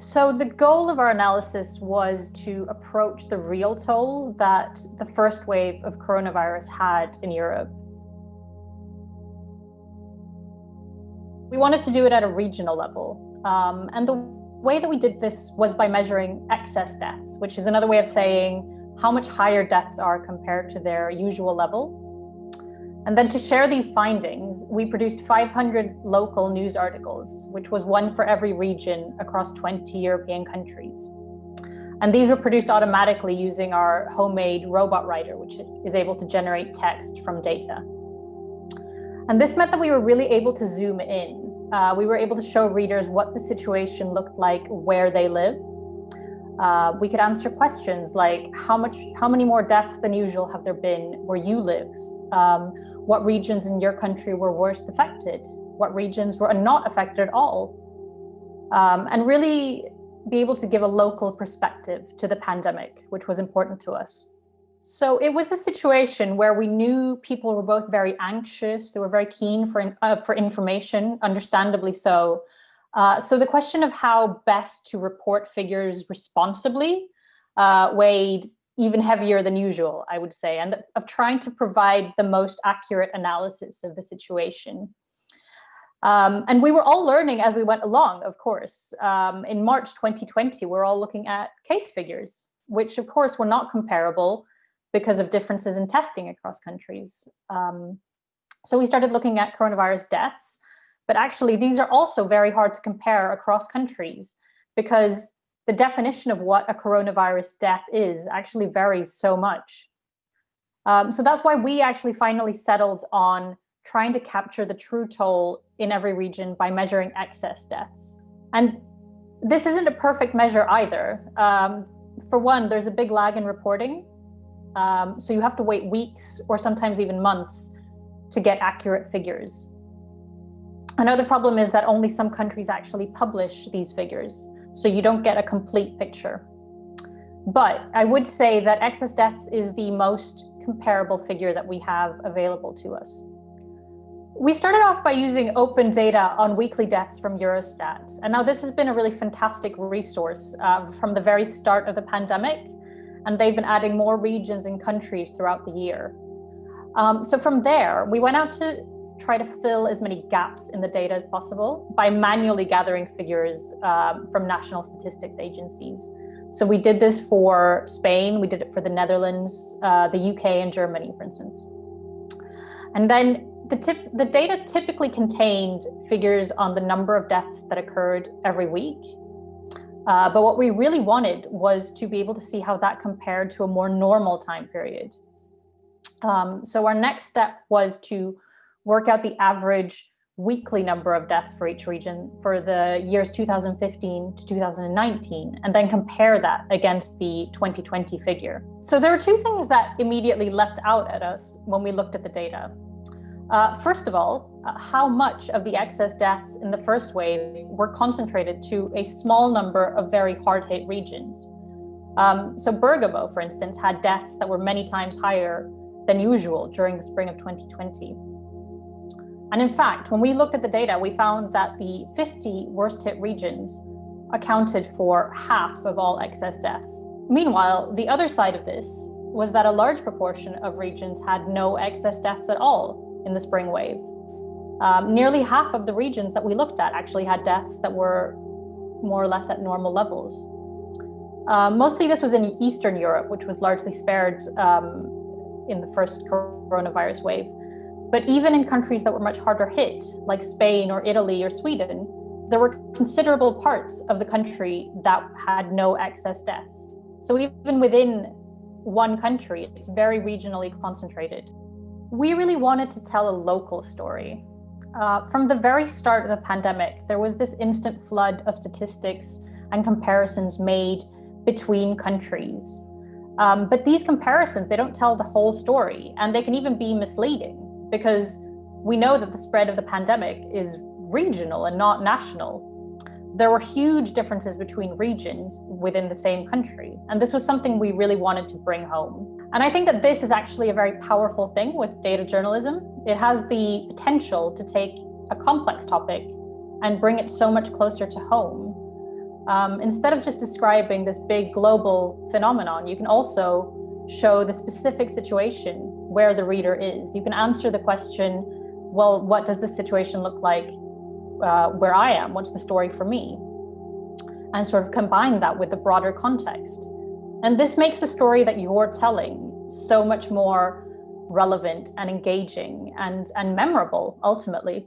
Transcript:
So the goal of our analysis was to approach the real toll that the first wave of coronavirus had in Europe. We wanted to do it at a regional level. Um, and the way that we did this was by measuring excess deaths, which is another way of saying how much higher deaths are compared to their usual level. And then to share these findings, we produced 500 local news articles, which was one for every region across 20 European countries. And these were produced automatically using our homemade robot writer, which is able to generate text from data. And this meant that we were really able to zoom in. Uh, we were able to show readers what the situation looked like where they live. Uh, we could answer questions like how much, how many more deaths than usual have there been where you live? Um, what regions in your country were worst affected, what regions were not affected at all, um, and really be able to give a local perspective to the pandemic, which was important to us. So it was a situation where we knew people were both very anxious, they were very keen for, uh, for information, understandably so. Uh, so the question of how best to report figures responsibly uh, weighed even heavier than usual, I would say, and of trying to provide the most accurate analysis of the situation. Um, and we were all learning as we went along, of course. Um, in March 2020, we're all looking at case figures, which of course were not comparable because of differences in testing across countries. Um, so we started looking at coronavirus deaths, but actually these are also very hard to compare across countries because the definition of what a coronavirus death is actually varies so much. Um, so that's why we actually finally settled on trying to capture the true toll in every region by measuring excess deaths. And this isn't a perfect measure either. Um, for one, there's a big lag in reporting. Um, so you have to wait weeks or sometimes even months to get accurate figures. Another problem is that only some countries actually publish these figures so you don't get a complete picture. But I would say that excess deaths is the most comparable figure that we have available to us. We started off by using open data on weekly deaths from Eurostat. And now this has been a really fantastic resource uh, from the very start of the pandemic. And they've been adding more regions and countries throughout the year. Um, so from there, we went out to try to fill as many gaps in the data as possible by manually gathering figures um, from national statistics agencies. So we did this for Spain, we did it for the Netherlands, uh, the UK and Germany, for instance. And then the, tip, the data typically contained figures on the number of deaths that occurred every week. Uh, but what we really wanted was to be able to see how that compared to a more normal time period. Um, so our next step was to work out the average weekly number of deaths for each region for the years 2015 to 2019, and then compare that against the 2020 figure. So there are two things that immediately leapt out at us when we looked at the data. Uh, first of all, uh, how much of the excess deaths in the first wave were concentrated to a small number of very hard hit regions. Um, so Bergamo, for instance, had deaths that were many times higher than usual during the spring of 2020. And in fact, when we looked at the data, we found that the 50 worst hit regions accounted for half of all excess deaths. Meanwhile, the other side of this was that a large proportion of regions had no excess deaths at all in the spring wave. Um, nearly half of the regions that we looked at actually had deaths that were more or less at normal levels. Uh, mostly this was in Eastern Europe, which was largely spared um, in the first coronavirus wave. But even in countries that were much harder hit, like Spain or Italy or Sweden, there were considerable parts of the country that had no excess deaths. So even within one country, it's very regionally concentrated. We really wanted to tell a local story. Uh, from the very start of the pandemic, there was this instant flood of statistics and comparisons made between countries. Um, but these comparisons, they don't tell the whole story, and they can even be misleading because we know that the spread of the pandemic is regional and not national. There were huge differences between regions within the same country. And this was something we really wanted to bring home. And I think that this is actually a very powerful thing with data journalism. It has the potential to take a complex topic and bring it so much closer to home. um, instead of just describing this big global phenomenon, you can also show the specific situation where the reader is. You can answer the question, well, what does the situation look like uh, where I am? What's the story for me? And sort of combine that with the broader context. And this makes the story that you're telling so much more relevant and engaging and, and memorable ultimately.